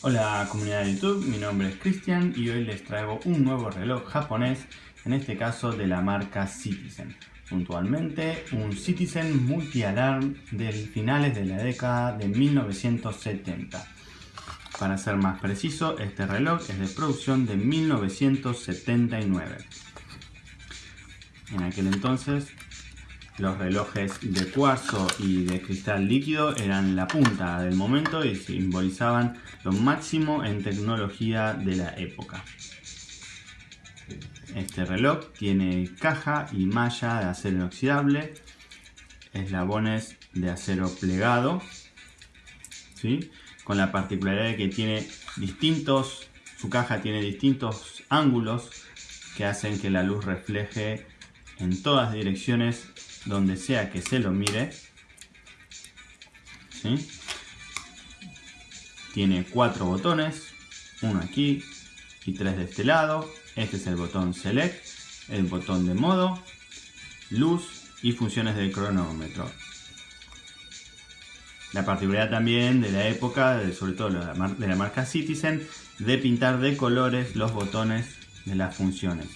Hola comunidad de YouTube, mi nombre es Cristian y hoy les traigo un nuevo reloj japonés, en este caso de la marca Citizen. Puntualmente un Citizen Multi-Alarm de finales de la década de 1970. Para ser más preciso, este reloj es de producción de 1979. En aquel entonces los relojes de cuarzo y de cristal líquido eran la punta del momento y simbolizaban lo máximo en tecnología de la época. Este reloj tiene caja y malla de acero inoxidable, eslabones de acero plegado, ¿sí? con la particularidad de que tiene distintos, su caja tiene distintos ángulos que hacen que la luz refleje en todas direcciones donde sea que se lo mire. Tiene cuatro botones, uno aquí y tres de este lado. Este es el botón Select, el botón de modo, luz y funciones del cronómetro. La particularidad también de la época, sobre todo de la marca Citizen, de pintar de colores los botones de las funciones.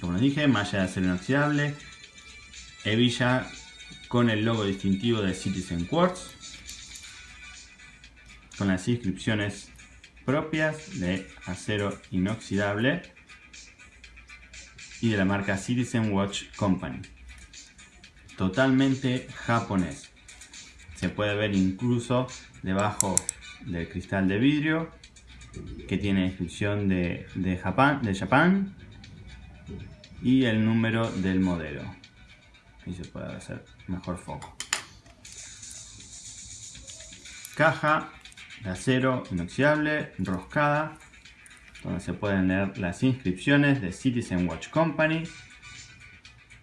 Como les dije, malla de acero inoxidable, hebilla con el logo distintivo de Citizen Quartz, con las inscripciones propias de acero inoxidable y de la marca Citizen Watch Company. Totalmente japonés. Se puede ver incluso debajo del cristal de vidrio que tiene inscripción de, de, de Japón y el número del modelo. Ahí se puede hacer mejor foco. Caja de acero inoxidable, roscada, donde se pueden leer las inscripciones de Citizen Watch Company.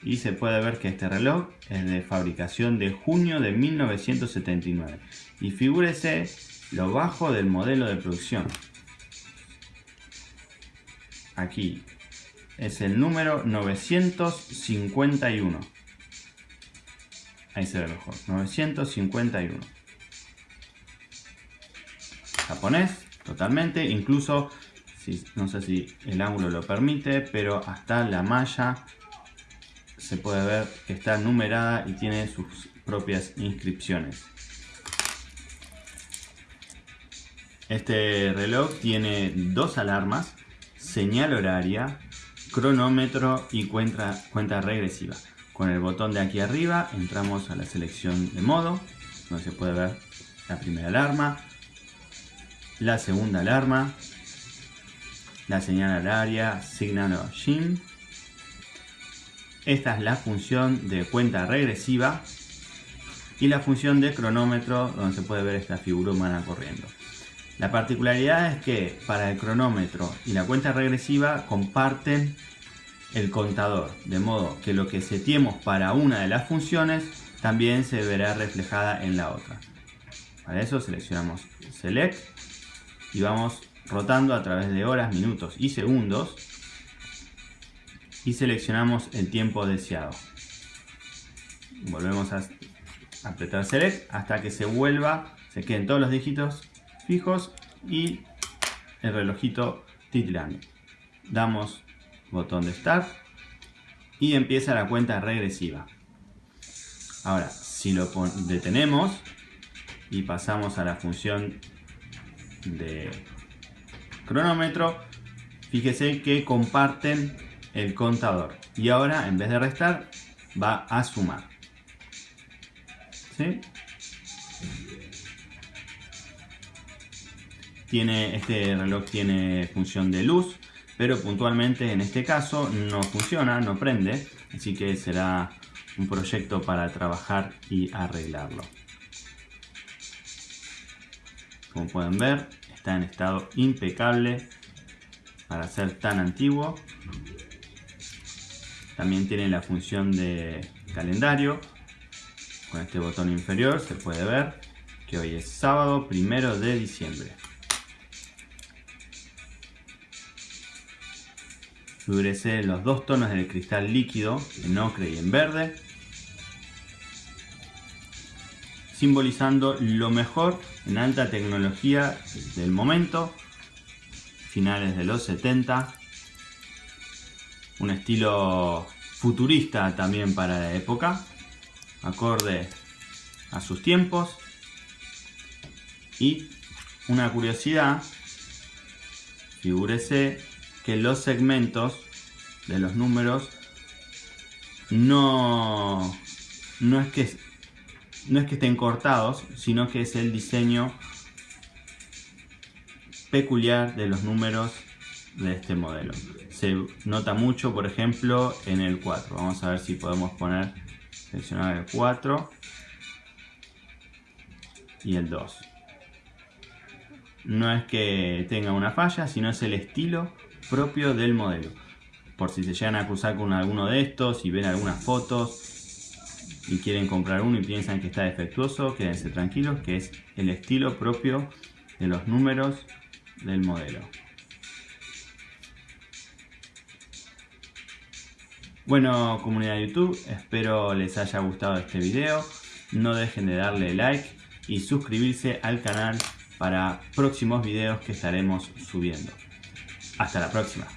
Y se puede ver que este reloj es de fabricación de junio de 1979. Y figúrese lo bajo del modelo de producción. Aquí es el número 951. Ahí se ve mejor, 951. Japonés, totalmente, incluso, no sé si el ángulo lo permite, pero hasta la malla se puede ver que está numerada y tiene sus propias inscripciones. Este reloj tiene dos alarmas, señal horaria, cronómetro y cuenta, cuenta regresiva. Con el botón de aquí arriba entramos a la selección de modo, donde se puede ver la primera alarma, la segunda alarma, la señal horaria, signal o SHIN. Esta es la función de cuenta regresiva y la función de cronómetro donde se puede ver esta figura humana corriendo. La particularidad es que para el cronómetro y la cuenta regresiva comparten el contador, de modo que lo que setiemos para una de las funciones también se verá reflejada en la otra. Para eso seleccionamos Select y vamos rotando a través de horas, minutos y segundos y seleccionamos el tiempo deseado. Volvemos a apretar Select hasta que se vuelva, se queden todos los dígitos fijos y el relojito titilando. Damos botón de Start y empieza la cuenta regresiva. Ahora, si lo detenemos y pasamos a la función de cronómetro, fíjese que comparten el contador y ahora en vez de restar va a sumar. ¿Sí? Tiene, este reloj tiene función de luz, pero puntualmente en este caso no funciona, no prende, así que será un proyecto para trabajar y arreglarlo. Como pueden ver, está en estado impecable para ser tan antiguo. También tiene la función de calendario. Con este botón inferior se puede ver que hoy es sábado primero de diciembre. Figúrese los dos tonos del cristal líquido, en ocre y en verde. simbolizando lo mejor en alta tecnología del momento, finales de los 70, un estilo futurista también para la época, acorde a sus tiempos y una curiosidad, figúrese que los segmentos de los números no, no, es que, no es que estén cortados, sino que es el diseño peculiar de los números de este modelo. Se nota mucho, por ejemplo, en el 4. Vamos a ver si podemos poner, seleccionar el 4 y el 2. No es que tenga una falla, sino es el estilo propio del modelo. Por si se llegan a cruzar con alguno de estos y ven algunas fotos y quieren comprar uno y piensan que está defectuoso, quédense tranquilos que es el estilo propio de los números del modelo. Bueno comunidad de YouTube, espero les haya gustado este video. No dejen de darle like y suscribirse al canal para próximos videos que estaremos subiendo. Hasta la próxima.